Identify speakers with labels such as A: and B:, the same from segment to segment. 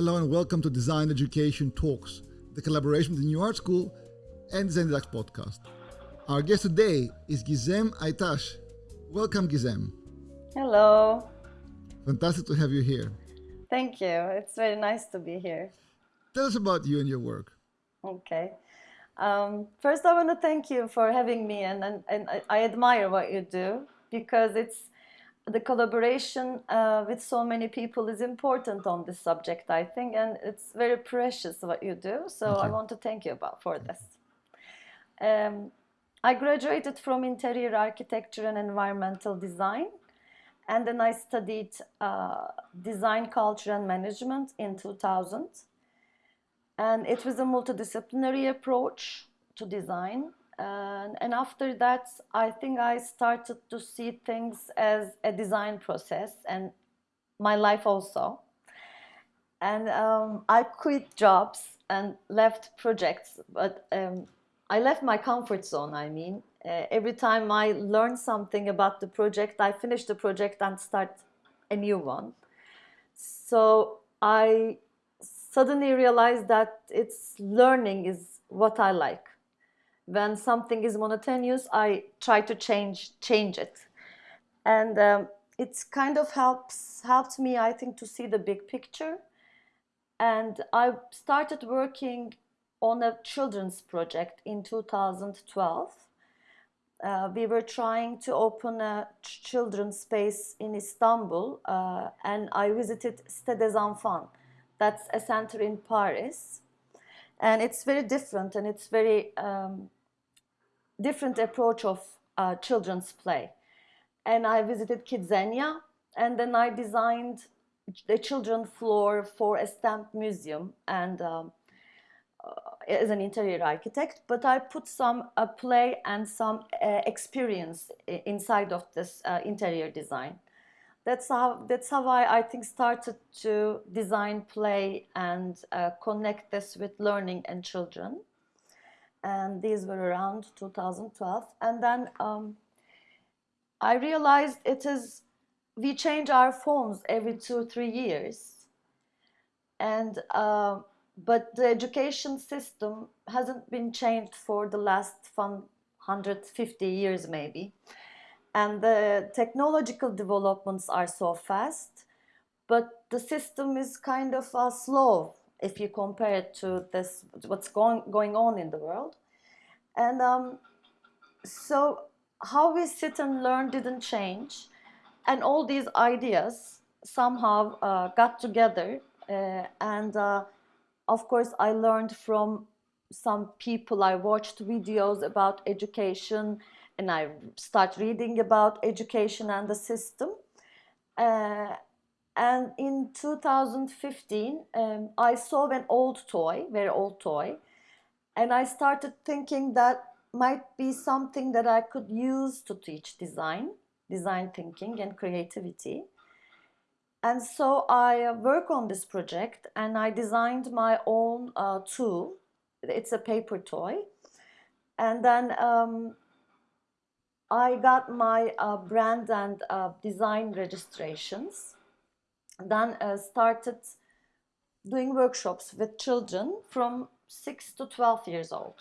A: Hello and welcome to Design Education Talks, the collaboration with the New Art School and Design Deluxe podcast. Our guest today is Gizem Aitash. Welcome, Gizem.
B: Hello.
A: Fantastic to have you here.
B: Thank you. It's very nice to be here.
A: Tell us about you and your work.
B: Okay. Um, first, I want to thank you for having me, and, and, and I admire what you do because it's the collaboration uh, with so many people is important on this subject, I think, and it's very precious what you do. So I want to thank you about for this. Um, I graduated from interior architecture and environmental design, and then I studied uh, design culture and management in 2000. And it was a multidisciplinary approach to design and, and after that, I think I started to see things as a design process and my life also. And um, I quit jobs and left projects, but um, I left my comfort zone, I mean. Uh, every time I learn something about the project, I finish the project and start a new one. So I suddenly realized that it's learning is what I like when something is monotonous, I try to change change it, and um, it's kind of helps helped me, I think, to see the big picture. And I started working on a children's project in 2012. Uh, we were trying to open a children's space in Istanbul, uh, and I visited Cité des Enfants. That's a center in Paris, and it's very different and it's very um, different approach of uh, children's play. And I visited Kidzania, and then I designed the children floor for a stamp museum and um, uh, as an interior architect, but I put some uh, play and some uh, experience inside of this uh, interior design. That's how that's how I, I think started to design play and uh, connect this with learning and children and these were around 2012 and then um, I realized it is we change our phones every two three years. And uh, but the education system hasn't been changed for the last 150 years maybe. And the technological developments are so fast but the system is kind of uh, slow if you compare it to this what's going going on in the world. And um, so how we sit and learn didn't change. And all these ideas somehow uh, got together uh, and uh, of course I learned from some people. I watched videos about education and I start reading about education and the system. Uh, and in 2015, um, I saw an old toy, very old toy, and I started thinking that might be something that I could use to teach design, design thinking and creativity. And so I uh, work on this project and I designed my own uh, tool. It's a paper toy. And then um, I got my uh, brand and uh, design registrations then uh, started doing workshops with children from 6 to 12 years old.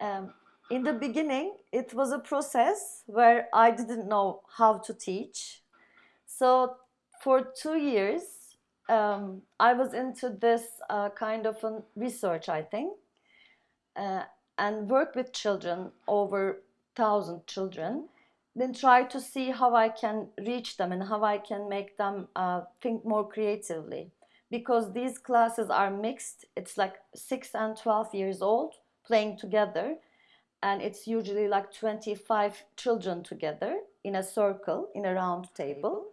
B: Um, in the beginning, it was a process where I didn't know how to teach. So for two years, um, I was into this uh, kind of research, I think, uh, and work with children, over 1,000 children, then try to see how I can reach them and how I can make them uh, think more creatively. Because these classes are mixed, it's like 6 and 12 years old playing together and it's usually like 25 children together in a circle, in a round table,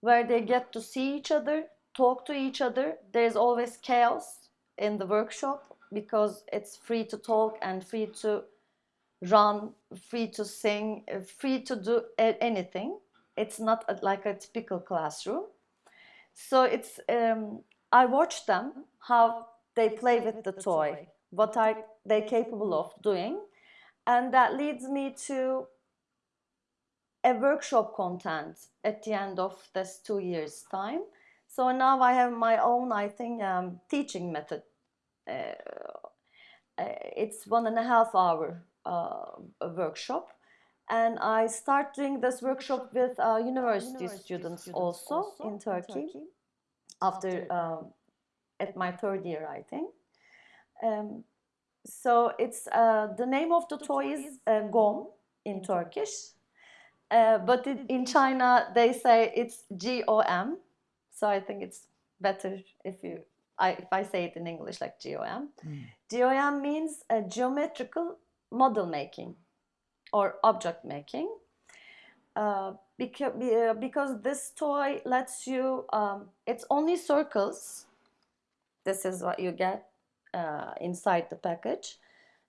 B: where they get to see each other, talk to each other. There's always chaos in the workshop because it's free to talk and free to run, free to sing, uh, free to do anything. It's not like a typical classroom. So it's, um, I watch them, how they play with the toy, what are they capable of doing. And that leads me to a workshop content at the end of this two years time. So now I have my own, I think, um, teaching method. Uh, uh, it's one and a half hour workshop. And I start doing this workshop with uh, university, university students, students, also, also in, Turkey, in Turkey after, um, at my third year, I think. Um, so it's uh, the name of the toy is uh, gom in Turkish, uh, but it, in China they say it's G O M. So I think it's better if you I, if I say it in English like G O M. Mm. G O M means a geometrical model making or object making. Uh, because, uh, because this toy lets you, um, it's only circles. This is what you get uh, inside the package.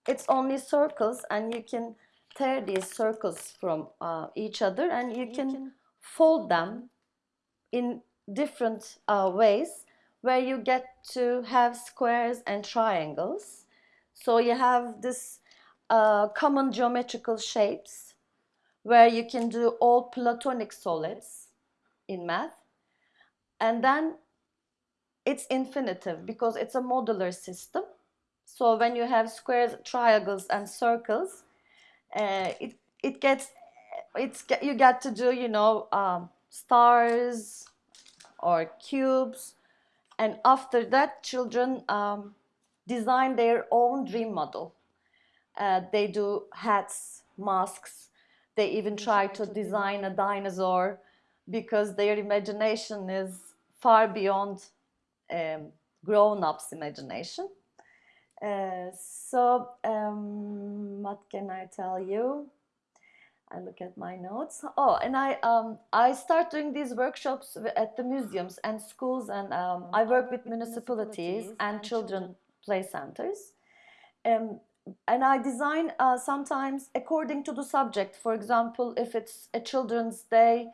B: It's only circles and you can tear these circles from uh, each other and you, can, can, fold them in different uh, ways where you get to have squares and triangles. So you have this uh, common geometrical shapes where you can do all platonic solids in math. And then it's infinitive because it's a modular system. So when you have squares, triangles, and circles, uh, it it gets it's you get to do you know um, stars or cubes, and after that, children um, design their own dream model. Uh, they do hats, masks. They even try to design a dinosaur because their imagination is far beyond um, grown-ups imagination. Uh, so um, what can I tell you? I look at my notes. Oh, and I um, I start doing these workshops at the museums and schools, and um, I work with municipalities and children play centers. Um, and I design uh, sometimes according to the subject. For example, if it's a children's day,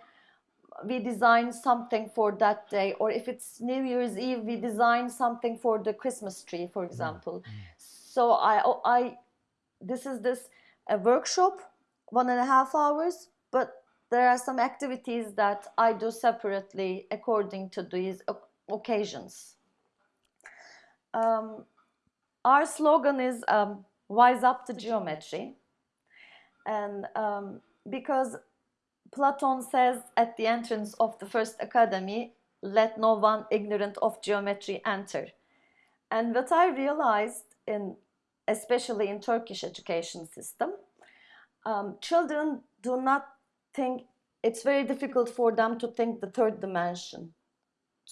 B: we design something for that day or if it's new year's eve we design something for the christmas tree for mm-hmm. example mm. so i oh, i this is this a workshop one and a half hours but there are some activities that i do separately according to these occasions um, our slogan is um, wise up to geometry and um, because Platon says at the entrance of the first academy, let no one ignorant of geometry enter. And what I realized in, especially in Turkish education system, um, children do not think, it's very difficult for them to think the third dimension,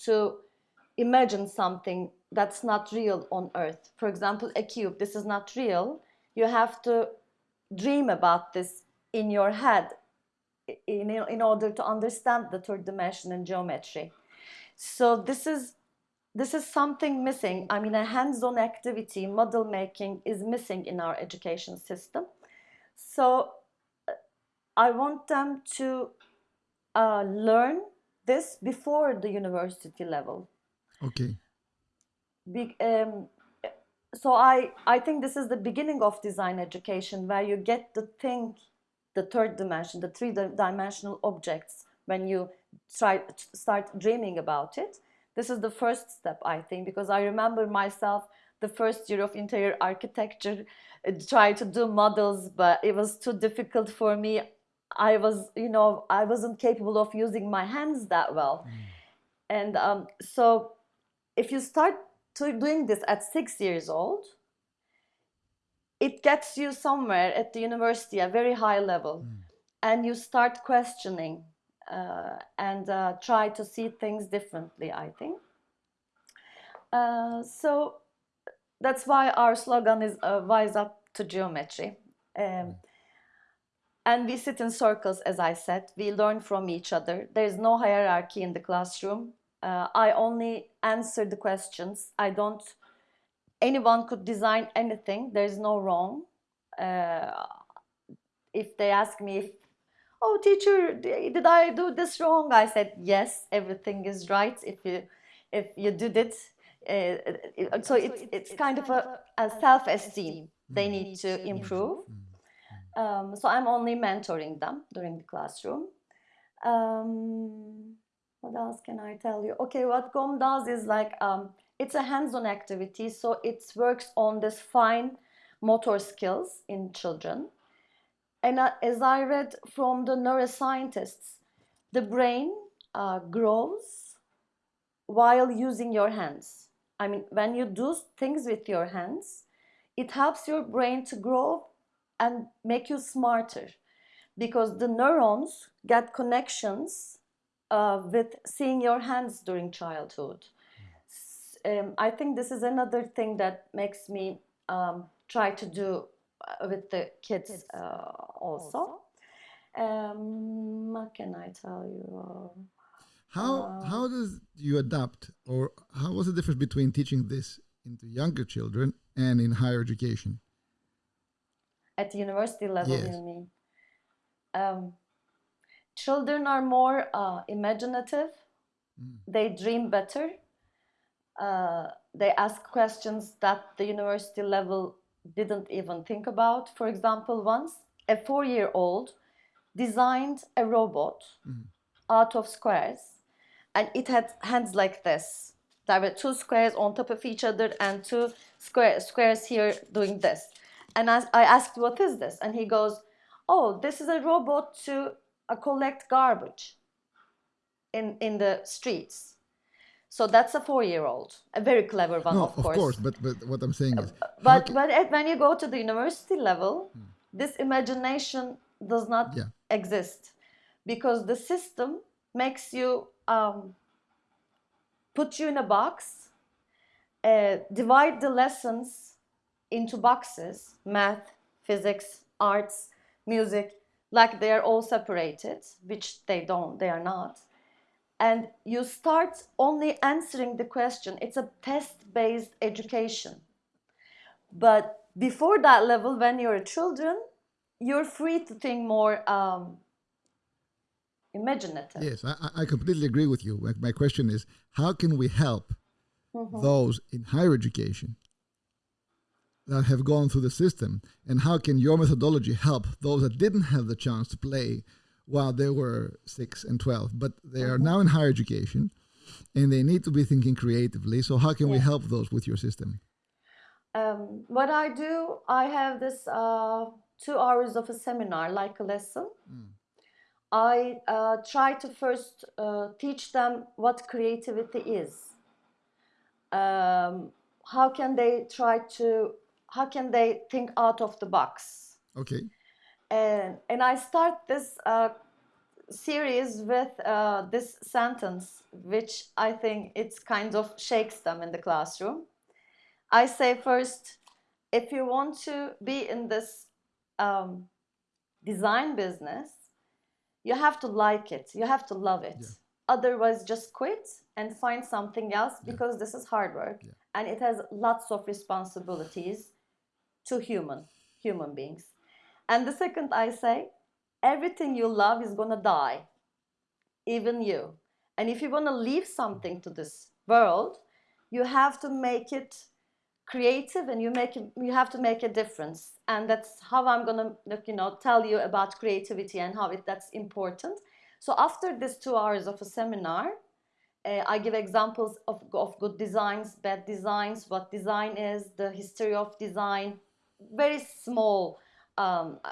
B: to imagine something that's not real on earth. For example, a cube, this is not real. You have to dream about this in your head in, in order to understand the third dimension and geometry. So this is this is something missing. I mean, a hands-on activity, model making is missing in our education system. So uh, I want them to uh, learn this before the university level.
A: Okay.
B: Be, um, so I, I think this is the beginning of design education where you get to think the third dimension, the three-dimensional objects when you try start dreaming about it. This is the first step, I think, because I remember myself the first year of interior architecture, uh, try to do models, but it was too difficult for me. I was, you know, I wasn't capable of using my hands that well. Mm. And um, so if you start to doing this at six years old, it gets you somewhere at the university, a very high level, mm. and you start questioning uh, and uh, try to see things differently, I think. Uh, so that's why our slogan is uh, Wise Up to Geometry. Um, mm. And we sit in circles, as I said. We learn from each other. There is no hierarchy in the classroom. Uh, I only answer the questions. I don't anyone could design anything. There's no wrong. Uh, if they ask me, if, oh teacher, did I do this wrong? I said, yes, everything is right. If you, if you did it, uh, so it's, it's kind of a, a self-esteem they need to improve. Um, so I'm only mentoring them during the classroom. Um, what else can I tell you? Okay, what GOM does is like um, it's a hands-on activity, so it works on this fine motor skills in children. And uh, as I read from the neuroscientists, the brain uh, grows while using your hands. I mean, when you do things with your hands, it helps your brain to grow and make you smarter because the neurons get connections uh, with seeing your hands during childhood. Um, I think this is another thing that makes me um, try to do uh, with the kids uh, also. Um, what can I tell you?
A: How
B: Uh,
A: how does you adapt, or how was the difference between teaching this into younger children and in higher education?
B: At the university level,
A: Yes.
B: you mean? Children are more uh, imaginative. They dream better. Uh, they ask questions that the university level didn't even think about. For example, once a four-year-old designed a robot out of squares, and it had hands like this. There were two squares on top of each other and two square, squares here doing this. And as I asked, what is this? And he goes, oh, this is a robot to collect garbage in, in the streets. So that's a four-year-old, a very clever one,
A: no,
B: of course. Uh,
A: but but what I'm saying is,
B: But, but at- when you go to the university level, this imagination does not
A: Yeah.
B: exist because the system makes you um, put you in a box, uh, divide the lessons into boxes math, physics, arts, music like they are all separated, which they don't, they are not. And you start only answering the question. It's a test based education. But before that level, when you're children, you're free to think more um, imaginative.
A: yes, I, I- completely agree with you. My, question is, how can we help
B: Mm-hmm.
A: those in higher education that have gone through the system, and how can your methodology help those that didn't have the chance to play while they were six and twelve, but they are now in higher education, and they need to be thinking creatively. So, how can we help those with your system?
B: Um, what I do, I have this uh, two hours of a seminar, like a lesson. I uh, try to first uh, teach them what creativity is. Um, how can they try to, how can they think out of the box?
A: Okay.
B: and and I start this uh, series with uh, this sentence, which I think it's kind of shakes them in the classroom. I say first, if you want to be in this um, design business, you have to like it. You have to love it.
A: Yeah.
B: Otherwise, just quit and find something else
A: Yeah.
B: because this is hard work
A: Yeah.
B: and it has lots of responsibilities to human human beings. And the second I say, everything you love is gonna die, even you. And if you wanna leave something to this world, you have to make it creative and you make you have to make a difference. And that's how I'm gonna you know tell you about creativity and how it that's important. So after this two hours of a seminar, uh, I give examples of, of good designs, bad designs, what design is, the history of design, very small um, uh,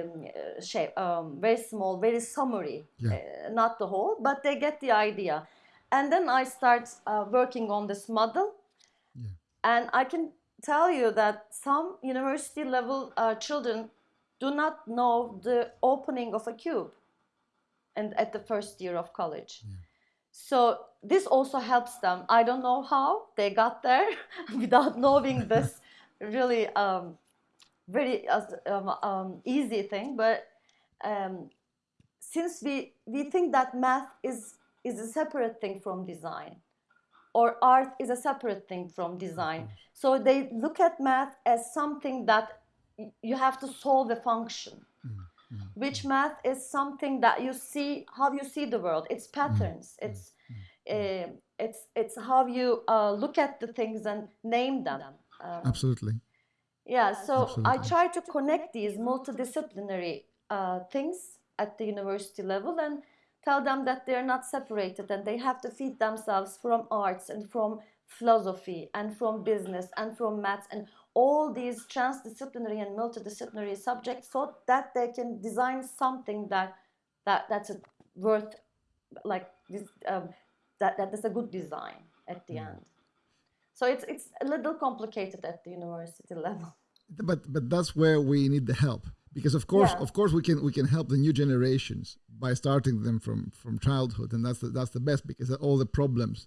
B: um, shape, um, very small, very summary,
A: Yeah.
B: uh, not the whole, but they get the idea. And then I start uh, working on this model,
A: Yeah.
B: and I can tell you that some university level uh, children do not know the opening of a cube and at the first year of college. So this also helps them. I don't know how they got there without knowing this really um, very uh, um, um, easy thing. But um, since we we think that math is is a separate thing from design, or art is a separate thing from design, so they look at math as something that you have to solve a function which math is something that you see how you see the world. It's patterns. It's uh, it's it's how you uh, look at the things and name them uh,
A: Absolutely.
B: yeah so i try to connect these multidisciplinary uh, things at the university level and tell them that they're not separated and they have to feed themselves from arts and from philosophy and from business and from maths and all these transdisciplinary and multidisciplinary subjects so that they can design something that that that's a worth like this um, that that is a good design at the end so it's it's a little complicated at the university level.
A: But but that's where we need the help. Because of course
B: Yeah.
A: of course we can we can help the new generations by starting them from from childhood. And that's the, that's the best because all the problems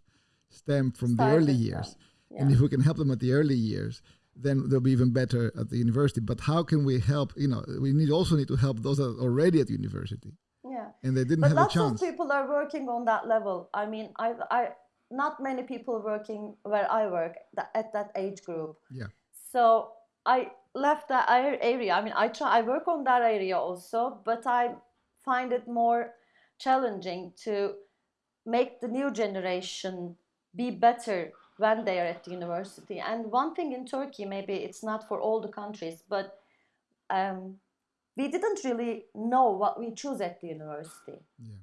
A: stem from the early years.
B: them.
A: and if we can help them at the early years then they'll be even better at the university. But how can we help you know we need also need to help those that are already at university.
B: Yeah.
A: And they didn't
B: but
A: have a
B: lots of
A: chance.
B: people are working on that level. I mean i i not many people working where i work that, at that age group.
A: Yeah.
B: So i left that area. I mean i try i work on that area also but i find it more challenging to make the new generation be better when they are at the university. And one thing in turkey maybe it's not for all the countries but um, we didn't really know what we choose at the university.
A: Yeah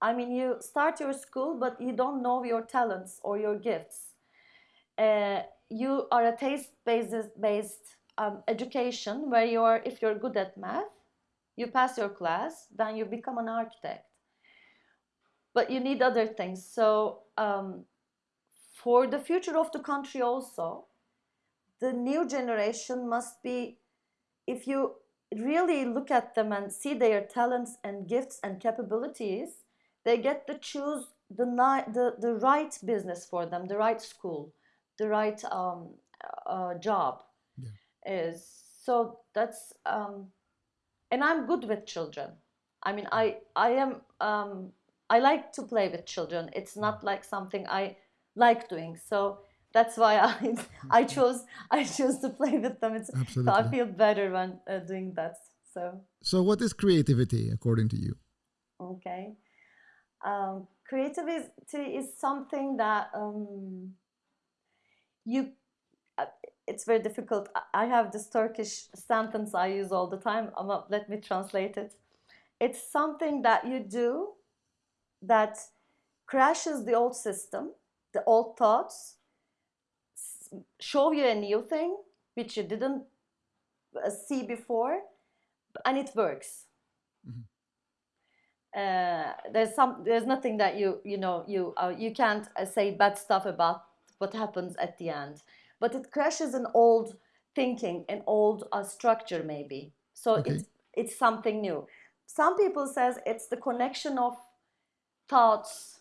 B: I mean, you start your school, but you don't know your talents or your gifts. Uh, you are a taste-based based um, education where you are, if you're good at math, you pass your class, then you become an architect. But you need other things. So um, for the future of the country also, the new generation must be, if you really look at them and see their talents and gifts and capabilities, they get to choose the, the, the right business for them, the right school, the right um, uh, job.
A: Yeah.
B: Is so that's um, and I'm good with children. I mean, I I am um, I like to play with children. It's not like something I like doing. So that's why I I chose I chose to play with them. It's so I feel better when uh, doing that. So
A: so what is creativity according to you
B: okay, um, creativity is something that um, you. Uh, it's very difficult. I- have this Turkish sentence I use all the time. Let me translate it. It's something that you do that crashes the old system, the old thoughts, show you a new thing which you didn't uh, see before, and it works. Uh, there's some, there's nothing that you you know you uh, you can't uh, say bad stuff about what happens at the end, but it crashes an old thinking, an old uh, structure maybe. So
A: Okay.
B: it's it's something new. Some people says it's the connection of thoughts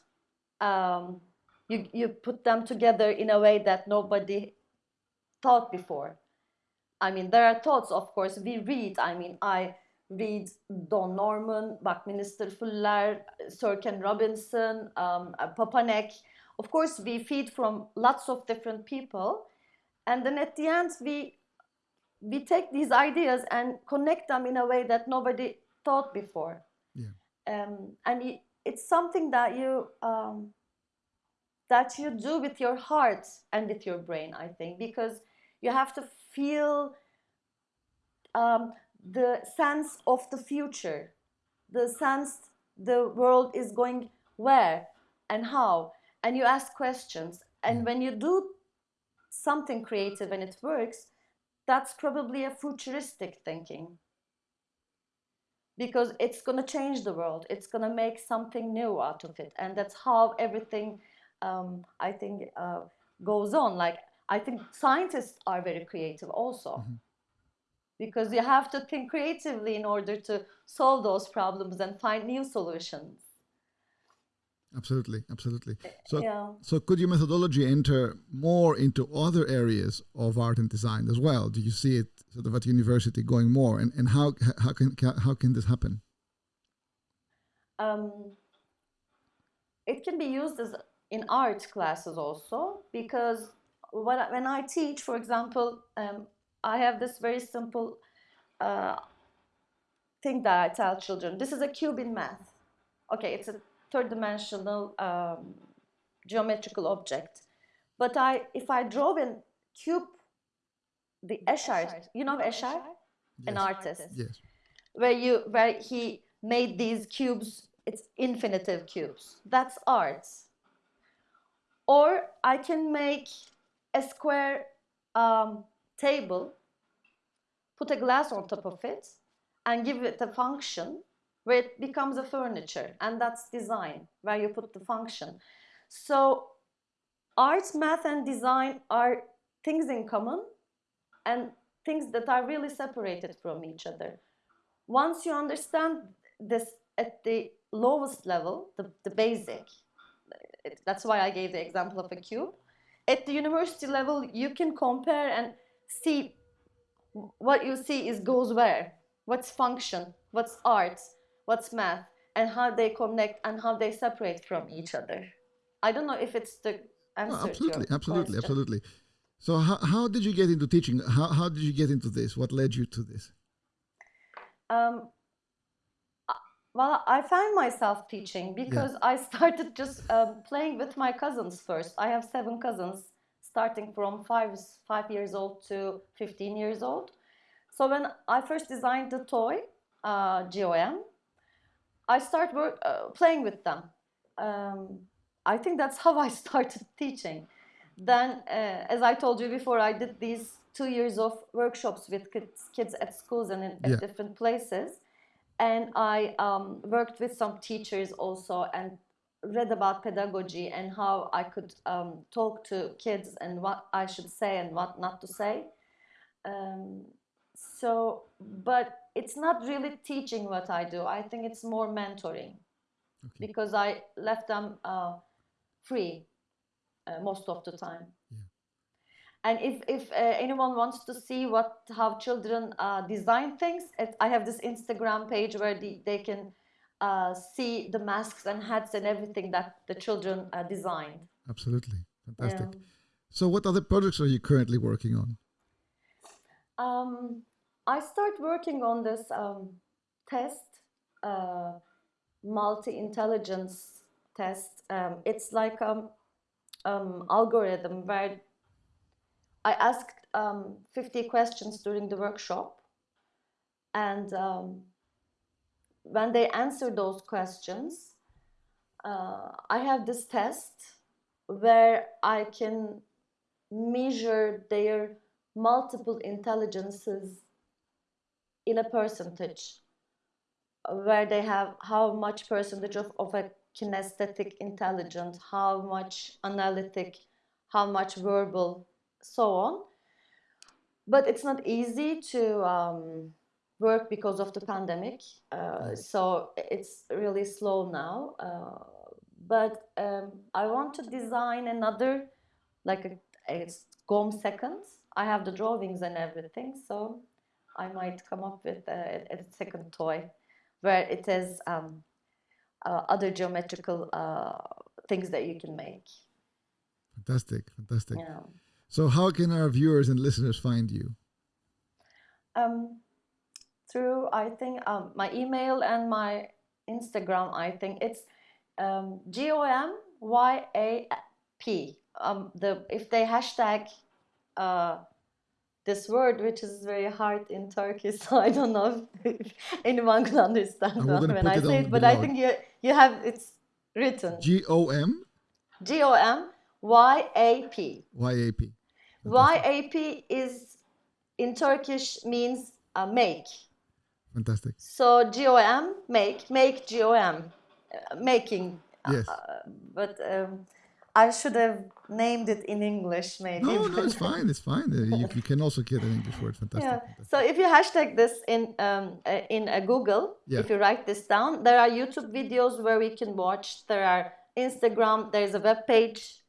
B: um, you, you put them together in a way that nobody thought before i mean there are thoughts of course we read i mean i read don norman buckminster fuller sir ken robinson um, uh, papanek of course we feed from lots of different people. And then at the end we we take these ideas and connect them in a way that nobody thought before.
A: Yeah.
B: Um, and it, it's something that you um, that you do with your heart and with your brain i think because you have to feel um, the sense of the future the sense the world is going where and how. And you ask questions. And when you do something creative and it works that's probably a futuristic thinking. Because it's going to change the world. It's going to make something new out of it. And that's how everything um, i think uh, goes on. Like i think scientists are very creative also because you have to think creatively in order to solve those problems and find new solutions.
A: Absolutely absolutely. So
B: yeah.
A: so could your methodology enter more into other areas of art and design as well? Do you see it sort of at university going more? And, and how how can how can this happen?
B: Um, it can be used as in art classes also because when I, when I teach, for example, um, I have this very simple uh, thing that I tell children. This is a cube in math. Okay, it's a third-dimensional um, geometrical object. But I, if I draw a cube, the Escher, you know Escher, an artist
A: yes
B: where you where he made these cubes it's infinitive cubes. That's art. Or I can make a square um, table, put a glass on top of it, and give it a function where it becomes a furniture. And that's design, where you put the function. So art, math, and design are things in common and things that are really separated from each other. Once you understand this at the lowest level, the, the basic, that's why I gave the example of a cube. At the university level, you can compare and see what you see is goes where, what's function, what's art, what's math, and how they connect and how they separate from each other. I don't know if it's the answer.
A: Oh, absolutely, absolutely,
B: question.
A: absolutely. So how, how did you get into teaching? How, how did you get into this? What led you to this?
B: Um, well, I found myself teaching because yeah. I started just um, playing with my cousins first. I have seven cousins, starting from five five years old to fifteen years old. So when I first designed the toy, uh, GOM, I started work, uh, playing with them. Um, I think that's how I started teaching. Then, uh, as I told you before, I did these two years of workshops with kids, kids at schools and in,
A: yeah.
B: different places and I um, worked with some teachers also and read about pedagogy and how I could um, talk to kids and what I should say and what not to say. Um, so, but it's not really teaching what I do. I think it's more mentoring okay. because I left them uh, free uh, most of the time.
A: Yeah.
B: And if, if uh, anyone wants to see what how children uh, design things, it, I have this Instagram page where the, they can uh, see the masks and hats and everything that the children uh, designed.
A: Absolutely, fantastic. Yeah. So, what other projects are you currently working on?
B: Um, I start working on this um, test, uh, multi-intelligence test. Um, it's like um, um algorithm where I asked um, 50 questions during the workshop. And um, when they answer those questions, uh, I have this test where I can measure their multiple intelligences in a percentage, where they have how much percentage of, of a kinesthetic intelligence, how much analytic, how much verbal, so on. But it's not easy to um, work because of the pandemic. Uh, so it's really slow now. Uh, but um, I want to design another, like a, a GOM seconds. I have the drawings and everything, so I might come up with a, a second toy where it has um, uh, other geometrical uh, things that you can make.
A: Fantastic, fantastic.
B: Yeah.
A: So, how can our viewers and listeners find you?
B: Um, through, I think, um, my email and my Instagram, I think it's um, G O M Y A P. Um, the if they hashtag uh, this word, which is very hard in Turkish, so I don't know if anyone can understand when I say it, but I think you you have it's written
A: G O M
B: G O M Y A P.
A: Y A P.
B: YAP is in Turkish means uh, make.
A: Fantastic.
B: So GOM, make, make GOM, uh, making.
A: Yes.
B: Uh, but um, I should have named it in English, maybe.
A: No, no, it's fine. It's fine. Uh, you, you, can also get an English word. Fantastic.
B: Yeah.
A: Fantastic.
B: So if you hashtag this in um, uh, in uh, Google, yeah. if you write this down, there are YouTube videos where we can watch. There are Instagram. There is a web page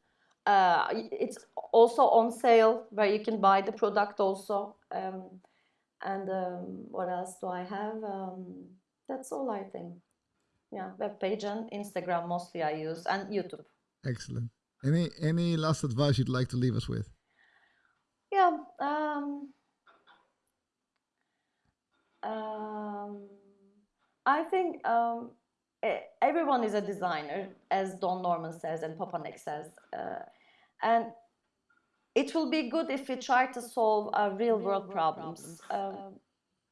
B: uh, it's also on sale where you can buy the product also. Um, and um, what else do I have? Um, that's all I think. Yeah, web page and Instagram mostly I use and YouTube.
A: Excellent. Any any last advice you'd like to leave us with?
B: Yeah. Um, um, I think um, everyone is a designer, as Don Norman says and Papa says. Uh, and it will be good if we try to solve uh, real, world, problems. problems. Um,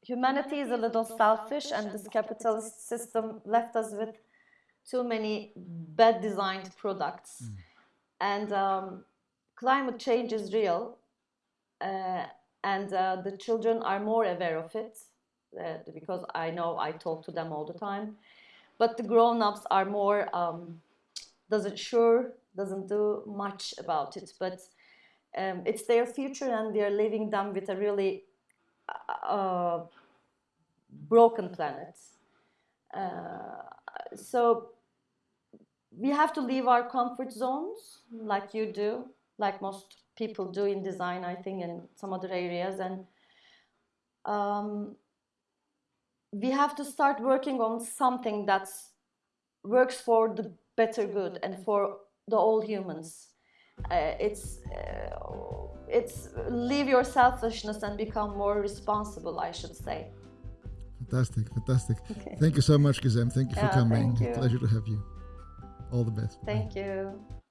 B: humanity is a little selfish, and this capitalist system left us with too many bad designed products, and um, climate change is real, uh, and uh, the children are more aware of it uh, because I know I talk to them all the time. But the grown-ups are more um, doesn't sure doesn't do much about it, but um, it's their future, and we are leaving them with a really uh, broken planet. Uh, so we have to leave our comfort zones, like you do, like most people do in design, I think, in some other areas, and um, we have to start working on something that works for the better good and for the all humans. Uh, it's uh, it's leave your selfishness and become more responsible. I should say.
A: Fantastic, fantastic. Okay. Thank you so much, Gizem. Thank you for
B: yeah,
A: coming.
B: You.
A: Pleasure to have you. All the best.
B: Thank Bye. you.